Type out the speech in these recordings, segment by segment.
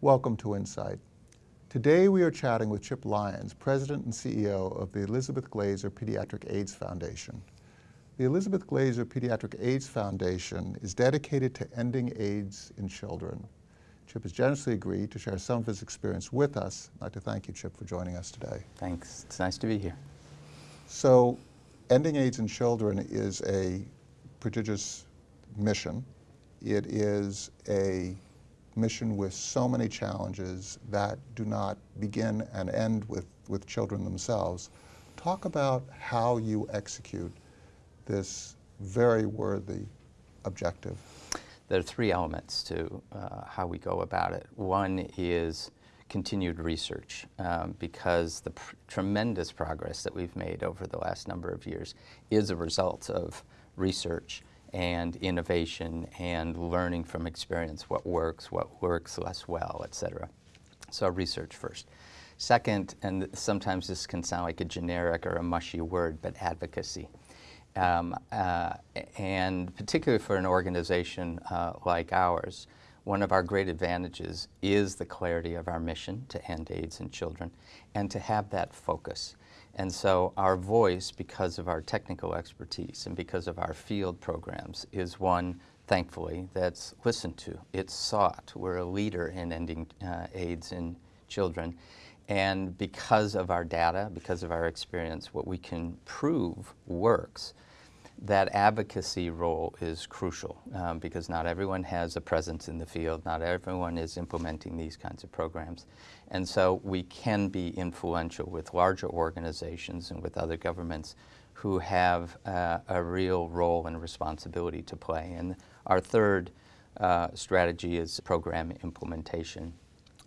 Welcome to Insight. Today we are chatting with Chip Lyons, President and CEO of the Elizabeth Glaser Pediatric AIDS Foundation. The Elizabeth Glaser Pediatric AIDS Foundation is dedicated to ending AIDS in children. Chip has generously agreed to share some of his experience with us. I'd like to thank you, Chip, for joining us today. Thanks. It's nice to be here. So, ending AIDS in children is a prodigious mission. It is a mission with so many challenges that do not begin and end with, with children themselves. Talk about how you execute this very worthy objective? There are three elements to uh, how we go about it. One is continued research um, because the pr tremendous progress that we've made over the last number of years is a result of research and innovation and learning from experience what works, what works less well, et cetera. So research first. Second, and sometimes this can sound like a generic or a mushy word, but advocacy. Um, uh, and particularly for an organization uh, like ours, one of our great advantages is the clarity of our mission to end AIDS in children and to have that focus. And so our voice, because of our technical expertise and because of our field programs, is one, thankfully, that's listened to. It's sought. We're a leader in ending uh, AIDS in children. And because of our data, because of our experience, what we can prove works that advocacy role is crucial um, because not everyone has a presence in the field, not everyone is implementing these kinds of programs. And so we can be influential with larger organizations and with other governments who have uh, a real role and responsibility to play. And our third uh, strategy is program implementation.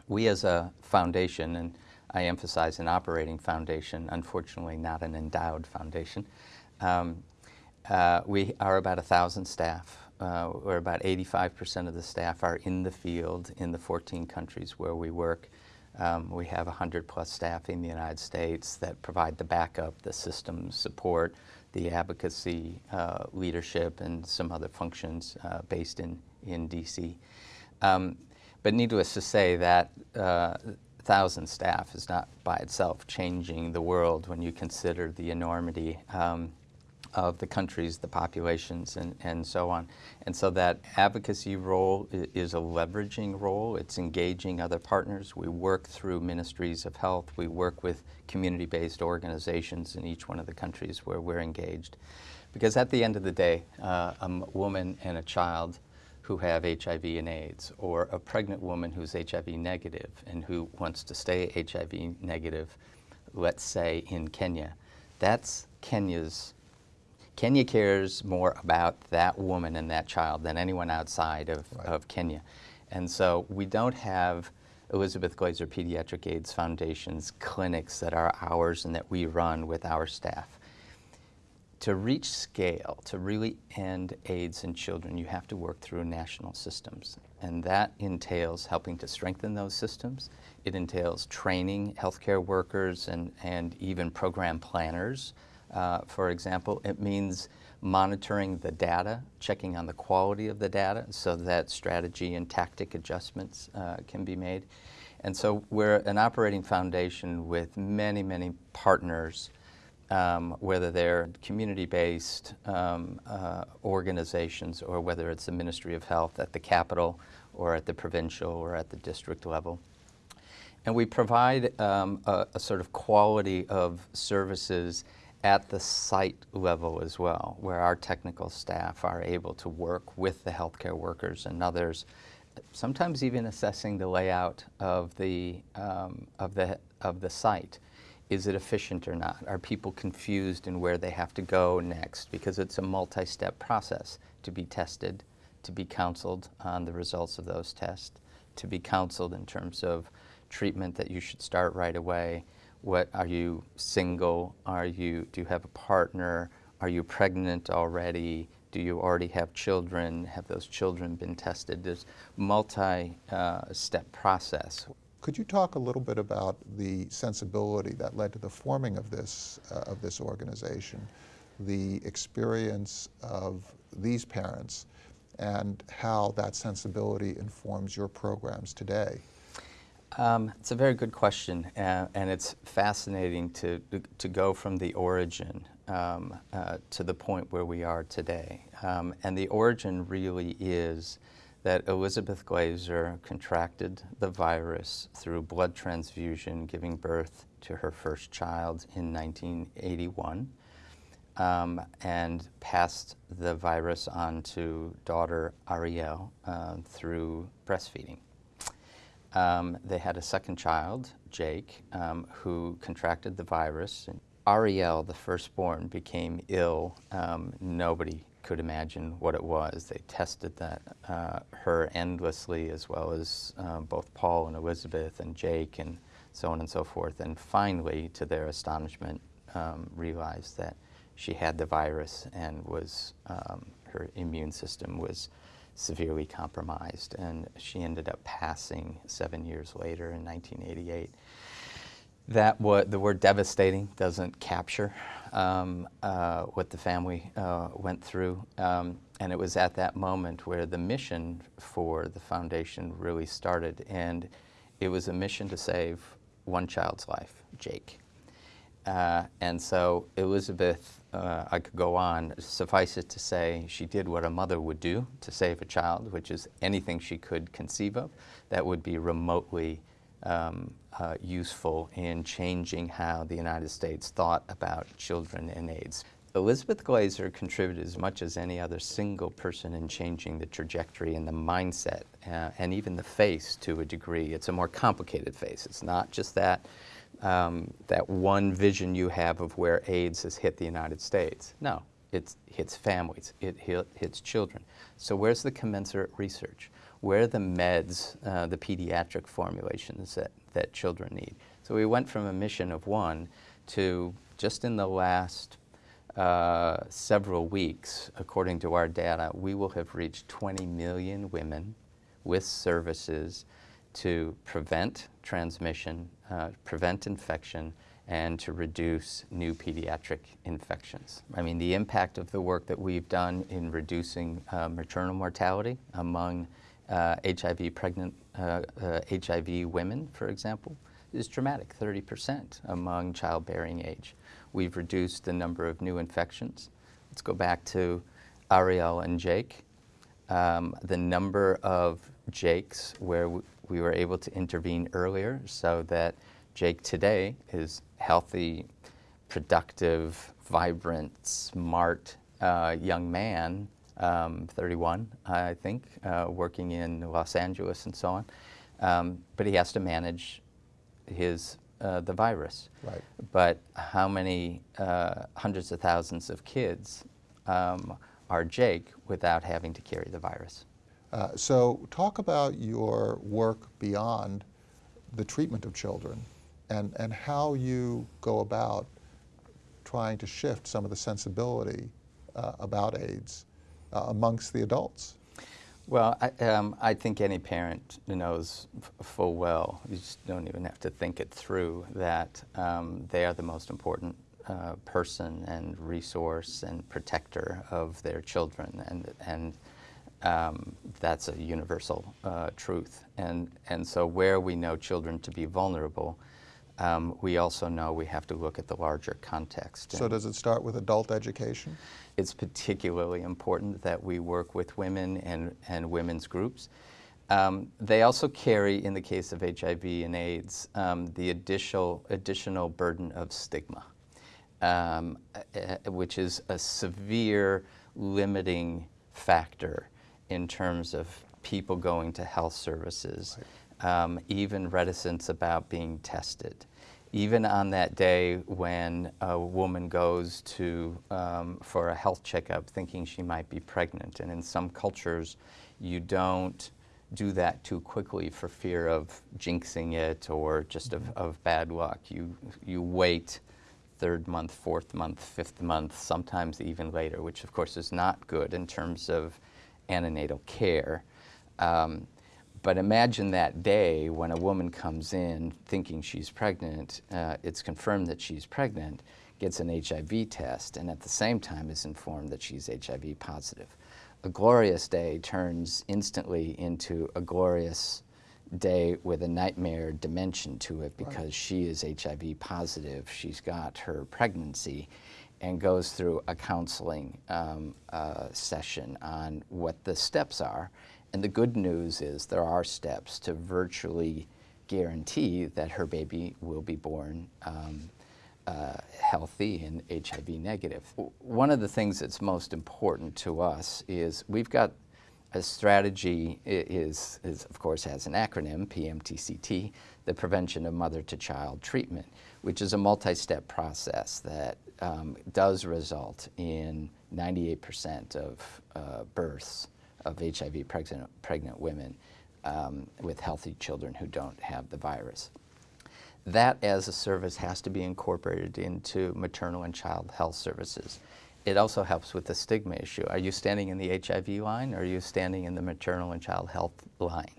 We as a foundation, and I emphasize an operating foundation, unfortunately not an endowed foundation, um, uh, we are about a thousand staff. Uh, where about 85% of the staff are in the field in the 14 countries where we work. Um, we have 100 plus staff in the United States that provide the backup, the system support, the advocacy, uh, leadership, and some other functions uh, based in, in DC. Um, but needless to say, that uh, thousand staff is not by itself changing the world when you consider the enormity um, of the countries, the populations, and, and so on. And so that advocacy role is a leveraging role. It's engaging other partners. We work through ministries of health. We work with community-based organizations in each one of the countries where we're engaged. Because at the end of the day, uh, a woman and a child who have HIV and AIDS, or a pregnant woman who's HIV negative and who wants to stay HIV negative, let's say in Kenya, that's Kenya's Kenya cares more about that woman and that child than anyone outside of, right. of Kenya. And so we don't have Elizabeth Glaser Pediatric AIDS Foundation's clinics that are ours and that we run with our staff. To reach scale, to really end AIDS in children, you have to work through national systems. And that entails helping to strengthen those systems. It entails training healthcare workers and, and even program planners uh, for example. It means monitoring the data, checking on the quality of the data so that strategy and tactic adjustments uh, can be made. And so we're an operating foundation with many, many partners, um, whether they're community-based um, uh, organizations or whether it's the Ministry of Health at the capital or at the provincial or at the district level. And we provide um, a, a sort of quality of services at the site level as well, where our technical staff are able to work with the healthcare workers and others, sometimes even assessing the layout of the, um, of the, of the site. Is it efficient or not? Are people confused in where they have to go next? Because it's a multi-step process to be tested, to be counseled on the results of those tests, to be counseled in terms of treatment that you should start right away, what are you single? Are you, do you have a partner? Are you pregnant already? Do you already have children? Have those children been tested? There's multi-step uh, process. Could you talk a little bit about the sensibility that led to the forming of this, uh, of this organization, the experience of these parents, and how that sensibility informs your programs today? Um, it's a very good question, uh, and it's fascinating to, to go from the origin um, uh, to the point where we are today. Um, and the origin really is that Elizabeth Glaser contracted the virus through blood transfusion, giving birth to her first child in 1981, um, and passed the virus on to daughter Ariel uh, through breastfeeding. Um, they had a second child, Jake, um, who contracted the virus. And Ariel, the firstborn, became ill. Um, nobody could imagine what it was. They tested that, uh, her endlessly, as well as uh, both Paul and Elizabeth and Jake and so on and so forth. And finally, to their astonishment, um, realized that she had the virus and was um, her immune system was severely compromised, and she ended up passing seven years later in 1988. That what the word devastating doesn't capture um, uh, what the family uh, went through, um, and it was at that moment where the mission for the foundation really started, and it was a mission to save one child's life, Jake. Uh, and so Elizabeth, uh, I could go on, suffice it to say, she did what a mother would do to save a child, which is anything she could conceive of that would be remotely um, uh, useful in changing how the United States thought about children and AIDS. Elizabeth Glaser contributed as much as any other single person in changing the trajectory and the mindset uh, and even the face to a degree. It's a more complicated face. It's not just that um, that one vision you have of where AIDS has hit the United States. No, it hits families, it hits children. So where's the commensurate research? Where are the meds, uh, the pediatric formulations that, that children need? So we went from a mission of one to just in the last uh, several weeks, according to our data, we will have reached 20 million women with services to prevent transmission, uh, prevent infection, and to reduce new pediatric infections. I mean, the impact of the work that we've done in reducing uh, maternal mortality among uh, HIV pregnant, HIV uh, uh, women, for example, is dramatic, 30% among childbearing age. We've reduced the number of new infections. Let's go back to Ariel and Jake. Um, the number of Jakes where we were able to intervene earlier so that Jake today is healthy, productive, vibrant, smart uh, young man, um, 31, I think, uh, working in Los Angeles and so on. Um, but he has to manage his uh, the virus. Right. But how many uh, hundreds of thousands of kids um, are Jake without having to carry the virus? Uh, so talk about your work beyond the treatment of children and, and how you go about trying to shift some of the sensibility uh, about AIDS uh, amongst the adults. Well, I, um, I think any parent knows full well, you just don't even have to think it through, that um, they are the most important uh, person and resource and protector of their children. And, and um, that's a universal uh, truth. And, and so where we know children to be vulnerable, um, we also know we have to look at the larger context. So does it start with adult education? It's particularly important that we work with women and, and women's groups. Um, they also carry, in the case of HIV and AIDS, um, the additional, additional burden of stigma, um, which is a severe limiting factor in terms of people going to health services, right. um, even reticence about being tested. Even on that day when a woman goes to, um, for a health checkup thinking she might be pregnant, and in some cultures you don't do that too quickly for fear of jinxing it or just of, mm-hmm. of bad luck. You, you wait third month, fourth month, fifth month, sometimes even later, which of course is not good in terms of antenatal care. Um, but imagine that day when a woman comes in thinking she's pregnant, uh, it's confirmed that she's pregnant, gets an HIV test, and at the same time is informed that she's HIV positive. A glorious day turns instantly into a glorious day with a nightmare dimension to it because she is HIV positive. She's got her pregnancy and goes through a counseling um, uh, session on what the steps are. And the good news is there are steps to virtually guarantee that her baby will be born um, uh, healthy and HIV negative. One of the things that's most important to us is we've got a strategy is, is of course has an acronym, PMTCT, the Prevention of Mother to Child Treatment, which is a multi-step process that um, does result in 98% of uh, births of HIV pregnant, pregnant women um, with healthy children who don't have the virus. That as a service has to be incorporated into maternal and child health services. It also helps with the stigma issue. Are you standing in the HIV line or are you standing in the maternal and child health line?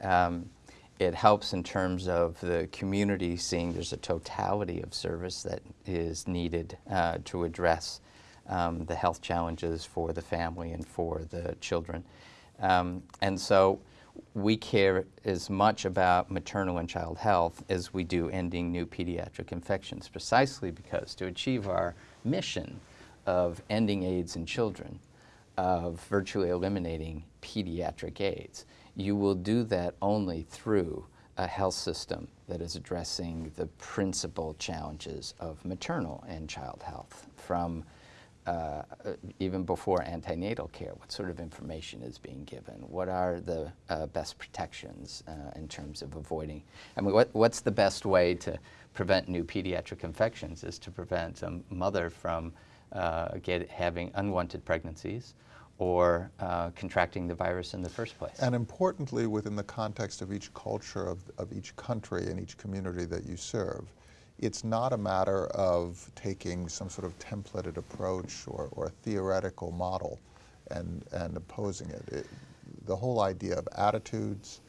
Um, it helps in terms of the community seeing there's a totality of service that is needed uh, to address um, the health challenges for the family and for the children. Um, and so we care as much about maternal and child health as we do ending new pediatric infections, precisely because to achieve our mission of ending AIDS in children, of virtually eliminating pediatric AIDS, you will do that only through a health system that is addressing the principal challenges of maternal and child health from uh, even before antenatal care, what sort of information is being given? What are the uh, best protections uh, in terms of avoiding? I mean, what, what's the best way to prevent new pediatric infections is to prevent a mother from uh, get, having unwanted pregnancies or uh, contracting the virus in the first place. And importantly, within the context of each culture of, of each country and each community that you serve, it's not a matter of taking some sort of templated approach or, or theoretical model and, and opposing it. it. The whole idea of attitudes,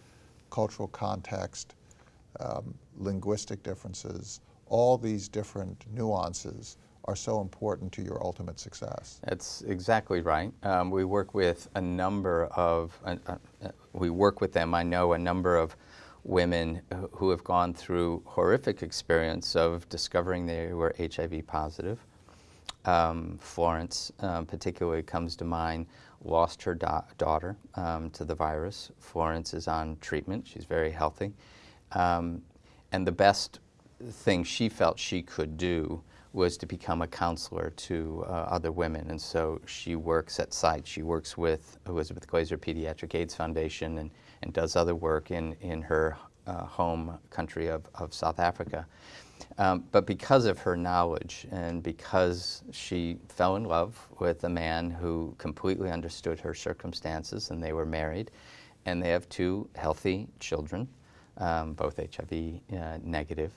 cultural context, um, linguistic differences, all these different nuances are so important to your ultimate success. That's exactly right. Um, we work with a number of, uh, uh, we work with them, I know a number of women who have gone through horrific experience of discovering they were HIV positive. Um, Florence um, particularly comes to mind, lost her da daughter um, to the virus. Florence is on treatment, she's very healthy. Um, and the best thing she felt she could do was to become a counselor to uh, other women. And so she works at sites. She works with Elizabeth Glaser Pediatric AIDS Foundation and, and does other work in, in her uh, home country of, of South Africa. Um, but because of her knowledge and because she fell in love with a man who completely understood her circumstances and they were married and they have two healthy children, um, both HIV uh, negative,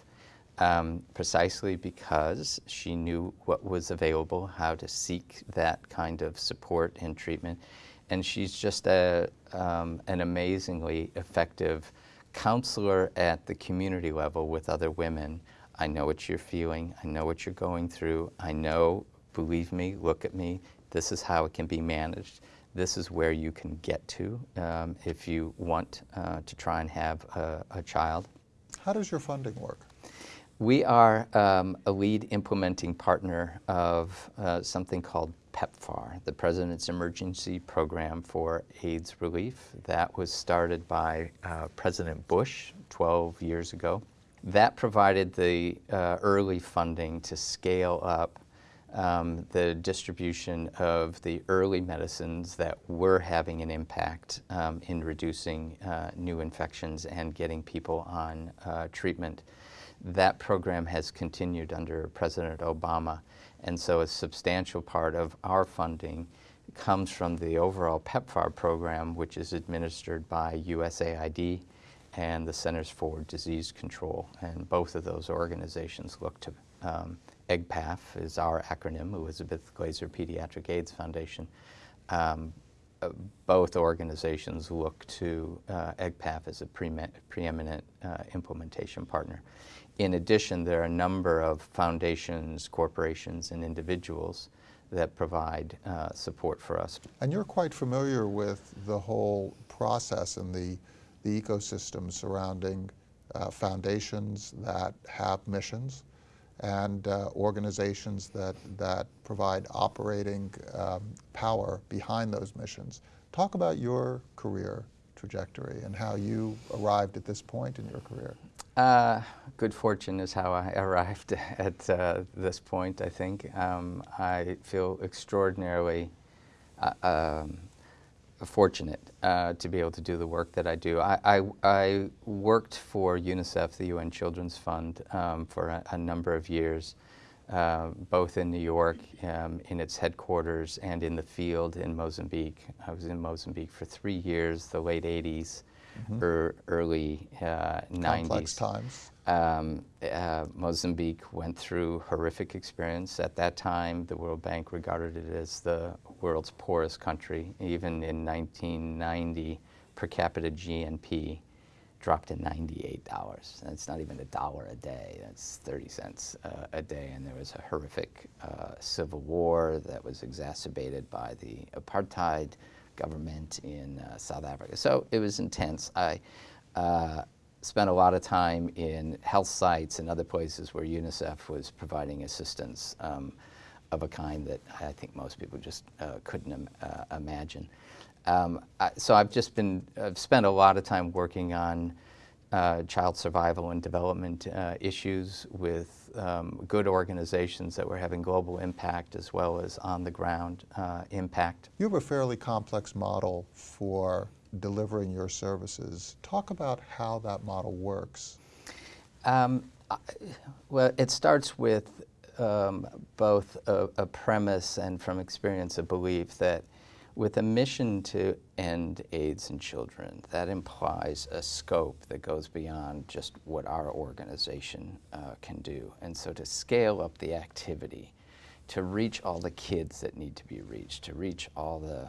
um, precisely because she knew what was available, how to seek that kind of support and treatment. And she's just a, um, an amazingly effective counselor at the community level with other women. I know what you're feeling. I know what you're going through. I know, believe me, look at me. This is how it can be managed. This is where you can get to um, if you want uh, to try and have a, a child. How does your funding work? We are um, a lead implementing partner of uh, something called PEPFAR, the President's Emergency Program for AIDS Relief. That was started by uh, President Bush 12 years ago. That provided the uh, early funding to scale up um, the distribution of the early medicines that were having an impact um, in reducing uh, new infections and getting people on uh, treatment that program has continued under President Obama. And so a substantial part of our funding comes from the overall PEPFAR program, which is administered by USAID and the Centers for Disease Control. And both of those organizations look to, um, EGPAF is our acronym, Elizabeth Glaser Pediatric AIDS Foundation. Um, uh, both organizations look to uh, EGPAF as a pre preeminent uh, implementation partner. In addition, there are a number of foundations, corporations, and individuals that provide uh, support for us. And you're quite familiar with the whole process and the, the ecosystem surrounding uh, foundations that have missions and uh, organizations that, that provide operating um, power behind those missions. Talk about your career trajectory and how you arrived at this point in your career. Uh, good fortune is how I arrived at uh, this point, I think. Um, I feel extraordinarily uh, um, fortunate uh, to be able to do the work that I do. I, I, I worked for UNICEF, the UN Children's Fund, um, for a, a, number of years, uh, both in New York, um, in its headquarters, and in the field in Mozambique. I was in Mozambique for three years, the late 80s, mm -hmm. Er, early uh, 90s. Complex times. Um, uh, Mozambique went through horrific experience. At that time, the World Bank regarded it as the world's poorest country. Even in 1990, per capita GNP dropped to $98. That's not even a dollar a day. That's 30 cents uh, a day. And there was a horrific uh, civil war that was exacerbated by the apartheid government in uh, South Africa. So it was intense. I uh, spent a lot of time in health sites and other places where UNICEF was providing assistance um, of a kind that I think most people just uh, couldn't uh, imagine. Um, I, so I've just been, I've spent a lot of time working on uh, child survival and development uh, issues with um, good organizations that were having global impact as well as on the ground uh, impact. You have a fairly complex model for delivering your services. Talk about how that model works. Um, well, it starts with um, both a, a, premise and from experience a belief that with a mission to end AIDS in children, that implies a scope that goes beyond just what our organization uh, can do. And so to scale up the activity, to reach all the kids that need to be reached, to reach all the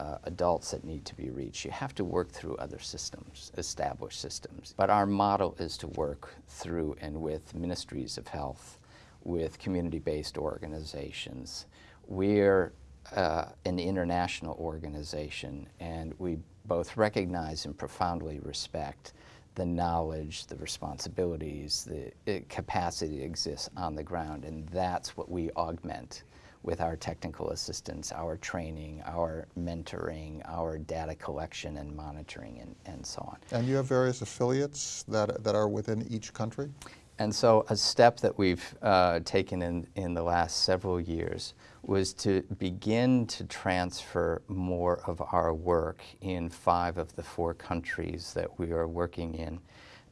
uh, adults that need to be reached. You have to work through other systems, established systems. But our model is to work through and with ministries of health, with community-based organizations. We're uh, an international organization, and we both recognize and profoundly respect the knowledge, the responsibilities, the capacity that exists on the ground, and that's what we augment with our technical assistance, our training, our mentoring, our data collection and monitoring, and, and so on. And you have various affiliates that, that are within each country? And so a step that we've uh, taken in, in the last several years was to begin to transfer more of our work in five of the four countries that we are working in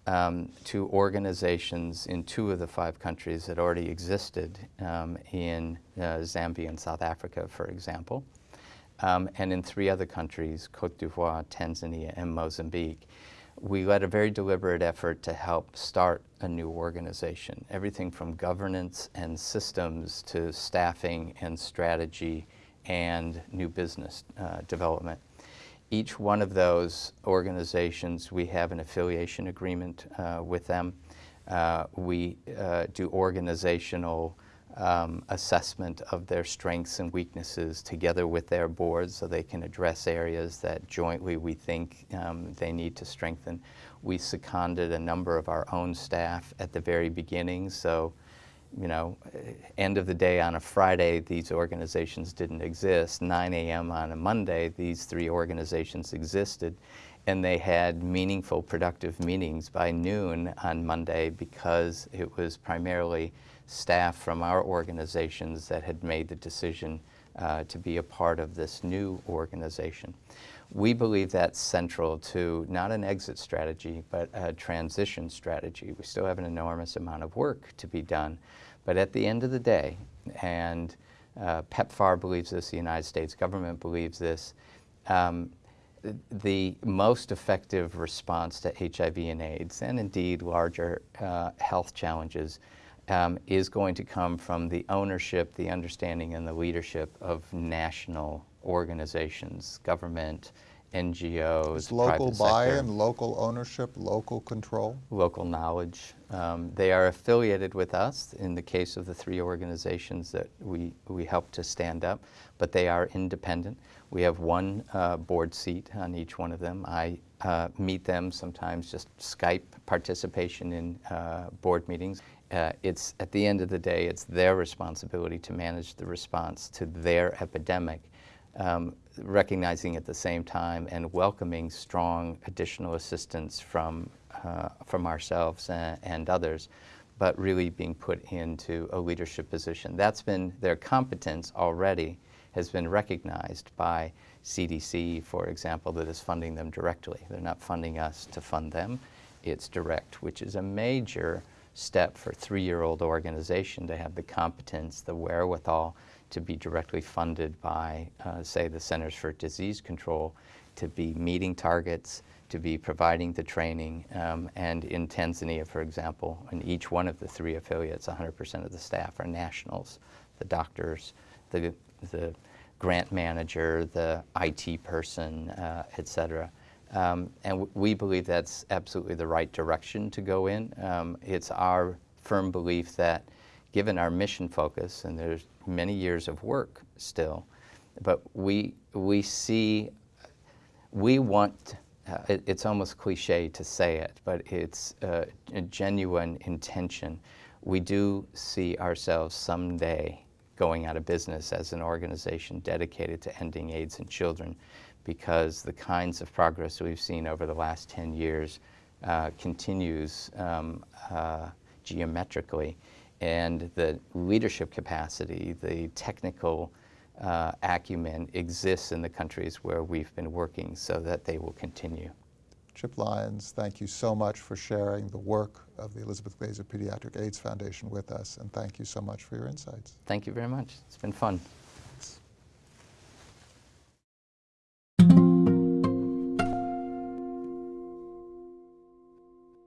um, to organizations in two of the five countries that already existed um, in uh, Zambia and South Africa, for example, um, and in three other countries, Cote d'Ivoire, Tanzania, and Mozambique. We led a very deliberate effort to help start a new organization, everything from governance and systems to staffing and strategy and new business uh, development. Each one of those organizations, we have an affiliation agreement uh, with them. Uh, we uh, do organizational um, assessment of their strengths and weaknesses together with their boards so they can address areas that jointly we think um, they need to strengthen. We seconded a number of our own staff at the very beginning, so you know, end of the day on a Friday, these organizations didn't exist. 9 a.m. on a Monday, these three organizations existed. And they had meaningful, productive meetings by noon on Monday because it was primarily staff from our organizations that had made the decision uh, to be a part of this new organization. We believe that's central to not an exit strategy, but a transition strategy. We still have an enormous amount of work to be done, but at the end of the day, and uh, PEPFAR believes this, the United States government believes this, um, the most effective response to HIV and AIDS, and indeed larger uh, health challenges, um, is going to come from the ownership, the understanding, and the leadership of national organizations, government, NGOs, local buy-in, local ownership, local control? local knowledge. Um, they are affiliated with us in the case of the three organizations that we, we help to stand up, but they are independent. We have one uh, board seat on each one of them. I uh, meet them sometimes just Skype participation in uh, board meetings. Uh, it's at the end of the day, it's their responsibility to manage the response to their epidemic um, recognizing at the same time and welcoming strong additional assistance from, uh, from ourselves and, and others, but really being put into a leadership position. That's been their competence already has been recognized by CDC, for example, that is funding them directly. They're not funding us to fund them. It's direct, which is a major step for three-year-old organization to have the competence, the wherewithal to be directly funded by, uh, say, the Centers for Disease Control, to be meeting targets, to be providing the training. Um, and in Tanzania, for example, in each one of the three affiliates, 100% of the staff are nationals, the doctors, the, the grant manager, the IT person, uh, et cetera. Um, and we believe that's absolutely the right direction to go in. Um, it's our firm belief that given our mission focus, and there's many years of work still, but we, we see, we want, uh, it, it's almost cliche to say it, but it's uh, a genuine intention. We do see ourselves someday going out of business as an organization dedicated to ending AIDS in children because the kinds of progress we've seen over the last 10 years uh, continues um, uh, geometrically. And the leadership capacity, the technical uh, acumen exists in the countries where we've been working so that they will continue. Chip Lyons, thank you so much for sharing the work of the Elizabeth Glaser Pediatric AIDS Foundation with us, and thank you so much for your insights. Thank you very much. It's been fun.